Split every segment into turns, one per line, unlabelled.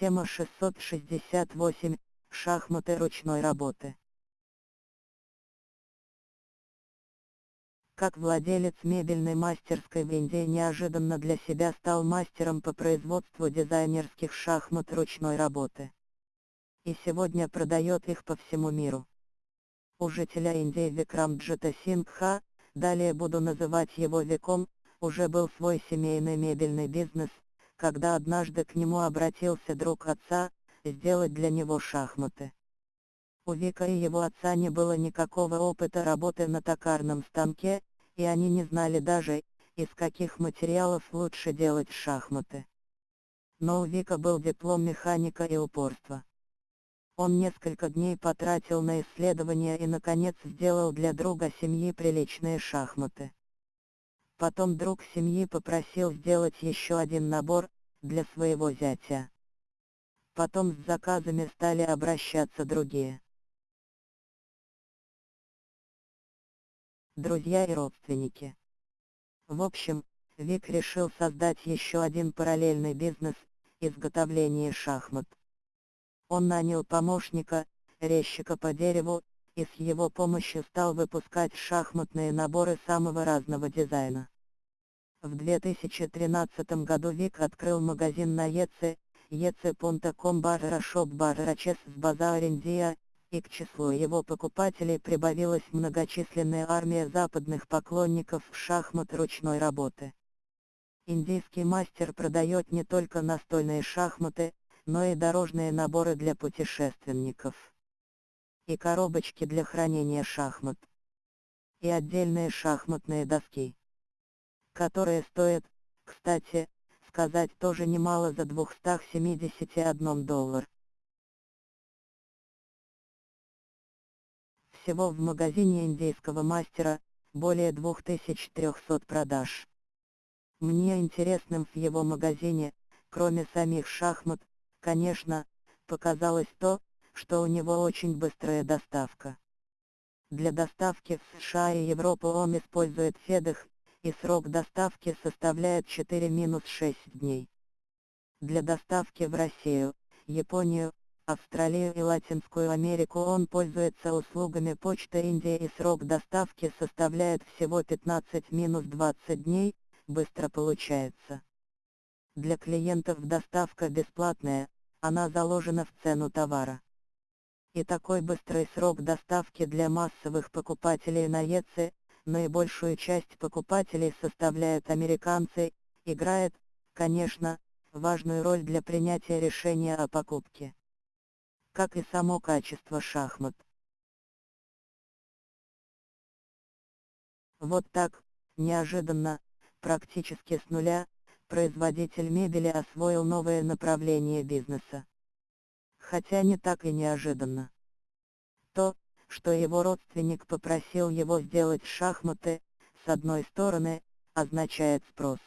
Тема 668. Шахматы ручной работы. Как владелец мебельной мастерской в Индии неожиданно для себя стал мастером по производству дизайнерских шахмат ручной работы. И сегодня продает их по всему миру. У жителя Индии Викрамджита Сингха, далее буду называть его Виком, уже был свой семейный мебельный бизнес, когда однажды к нему обратился друг отца, сделать для него шахматы. У Вика и его отца не было никакого опыта работы на токарном станке, и они не знали даже, из каких материалов лучше делать шахматы. Но у Вика был диплом механика и упорства. Он несколько дней потратил на исследования и наконец сделал для друга семьи приличные шахматы. Потом друг семьи попросил сделать еще один набор, для своего зятя. Потом с заказами стали обращаться другие. Друзья и родственники. В общем, Вик решил создать еще один параллельный бизнес – изготовление шахмат. Он нанял помощника, резчика по дереву, и с его помощью стал выпускать шахматные наборы самого разного дизайна. В 2013 году Вик открыл магазин на ЕЦ, ec.com barra shop barra chess в базаре Индия, и к числу его покупателей прибавилась многочисленная армия западных поклонников шахмат ручной работы. Индийский мастер продает не только настольные шахматы, но и дорожные наборы для путешественников. И коробочки для хранения шахмат. И отдельные шахматные доски. Которые стоят, кстати, сказать тоже немало за 271 доллар. Всего в магазине индийского мастера, более 2300 продаж. Мне интересным в его магазине, кроме самих шахмат, конечно, показалось то, что у него очень быстрая доставка. Для доставки в США и Европу он использует FedEx, и срок доставки составляет 4-6 дней. Для доставки в Россию, Японию, Австралию и Латинскую Америку он пользуется услугами Почты Индии и срок доставки составляет всего 15-20 дней, быстро получается. Для клиентов доставка бесплатная, она заложена в цену товара. И такой быстрый срок доставки для массовых покупателей на ЕЦ, наибольшую часть покупателей составляют американцы, играет, конечно, важную роль для принятия решения о покупке. Как и само качество шахмат. Вот так, неожиданно, практически с нуля, производитель мебели освоил новое направление бизнеса. Хотя не так и неожиданно. То, что его родственник попросил его сделать шахматы, с одной стороны, означает спрос.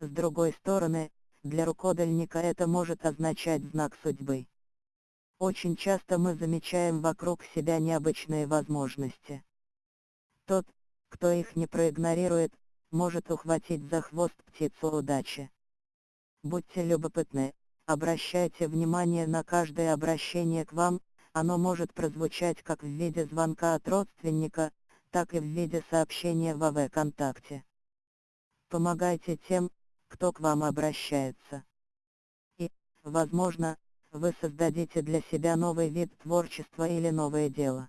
С другой стороны, для рукодельника это может означать знак судьбы. Очень часто мы замечаем вокруг себя необычные возможности. Тот, кто их не проигнорирует, может ухватить за хвост птицу удачи. Будьте любопытны, обращайте внимание на каждое обращение к вам, оно может прозвучать как в виде звонка от родственника, так и в виде сообщения в АВ-контакте. Помогайте тем, кто к вам обращается. И, возможно, вы создадите для себя новый вид творчества или новое дело.